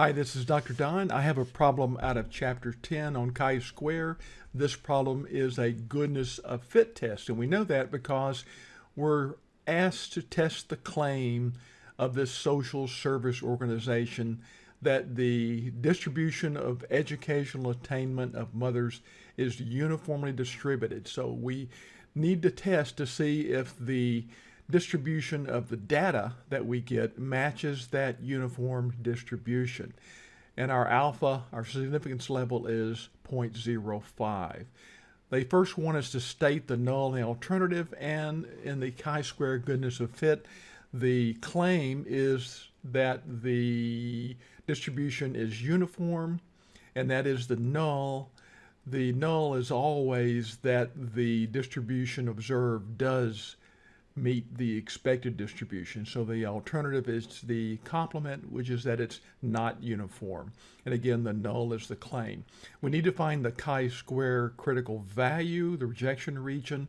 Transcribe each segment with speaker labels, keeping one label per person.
Speaker 1: Hi, this is Dr. Don. I have a problem out of chapter 10 on chi-square. This problem is a goodness of fit test, and we know that because we're asked to test the claim of this social service organization that the distribution of educational attainment of mothers is uniformly distributed. So we need to test to see if the distribution of the data that we get matches that uniform distribution. And our alpha, our significance level is 0.05. They first want us to state the null and the alternative, and in the chi-square goodness of fit, the claim is that the distribution is uniform, and that is the null. The null is always that the distribution observed does meet the expected distribution. So the alternative is the complement, which is that it's not uniform. And again, the null is the claim. We need to find the chi-square critical value, the rejection region.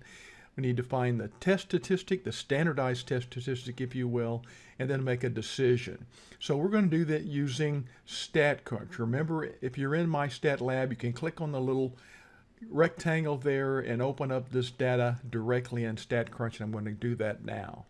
Speaker 1: We need to find the test statistic, the standardized test statistic, if you will, and then make a decision. So we're going to do that using StatCrunch. Remember, if you're in my stat lab, you can click on the little rectangle there and open up this data directly in StatCrunch, and I'm going to do that now.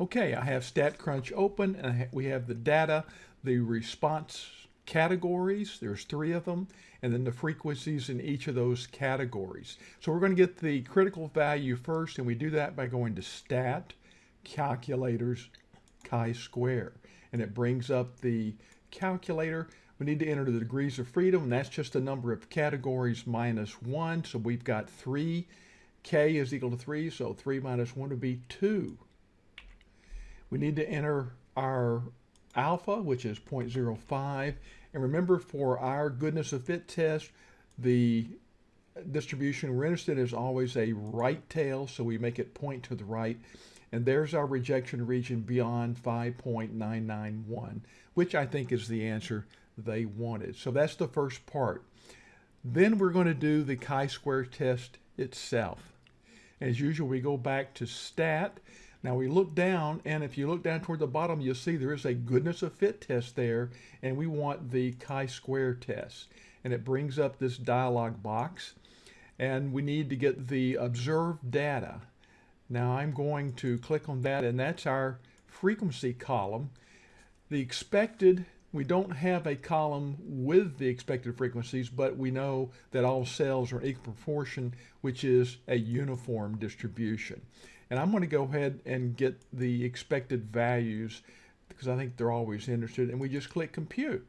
Speaker 1: Okay, I have StatCrunch open, and we have the data, the response categories, there's three of them, and then the frequencies in each of those categories. So we're going to get the critical value first, and we do that by going to Stat, Calculators, chi-square, and it brings up the calculator we need to enter the degrees of freedom, and that's just the number of categories minus 1. So we've got 3. K is equal to 3, so 3 minus 1 would be 2. We need to enter our alpha, which is 0.05. And remember, for our goodness of fit test, the distribution we're interested in is always a right tail, so we make it point to the right. And there's our rejection region beyond 5.991, which I think is the answer they wanted. So that's the first part. Then we're going to do the chi-square test itself. As usual, we go back to stat. Now we look down, and if you look down toward the bottom, you'll see there is a goodness of fit test there, and we want the chi-square test. And it brings up this dialog box, and we need to get the observed data. Now I'm going to click on that, and that's our frequency column. The expected we don't have a column with the expected frequencies, but we know that all cells are equal proportion, which is a uniform distribution. And I'm going to go ahead and get the expected values because I think they're always interested. And we just click compute.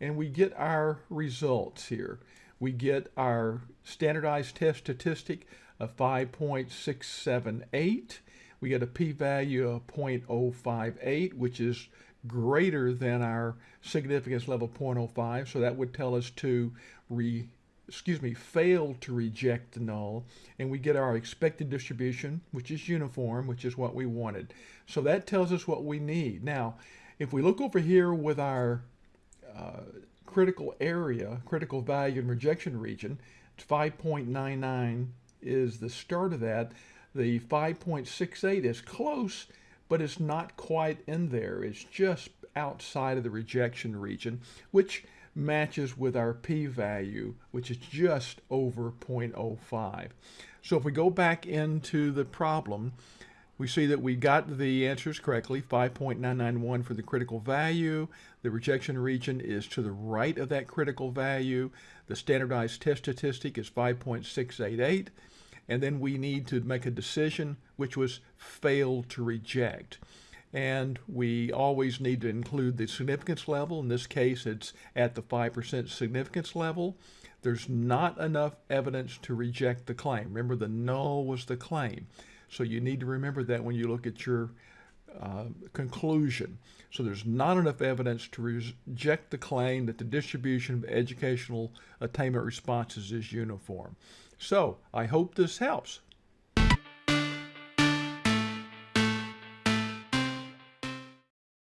Speaker 1: And we get our results here. We get our standardized test statistic of 5.678. We get a p-value of 0.058, which is greater than our significance level 0.05. So that would tell us to re, excuse me, fail to reject the null. And we get our expected distribution, which is uniform, which is what we wanted. So that tells us what we need. Now, if we look over here with our uh, critical area, critical value and rejection region, 5.99 is the start of that. The 5.68 is close, but it's not quite in there. It's just outside of the rejection region, which matches with our p-value, which is just over 0.05. So if we go back into the problem, we see that we got the answers correctly, 5.991 for the critical value. The rejection region is to the right of that critical value. The standardized test statistic is 5.688 and then we need to make a decision which was failed to reject. And we always need to include the significance level. In this case, it's at the 5% significance level. There's not enough evidence to reject the claim. Remember, the null was the claim. So you need to remember that when you look at your uh, conclusion. So there's not enough evidence to reject the claim that the distribution of educational attainment responses is uniform. So I hope this helps.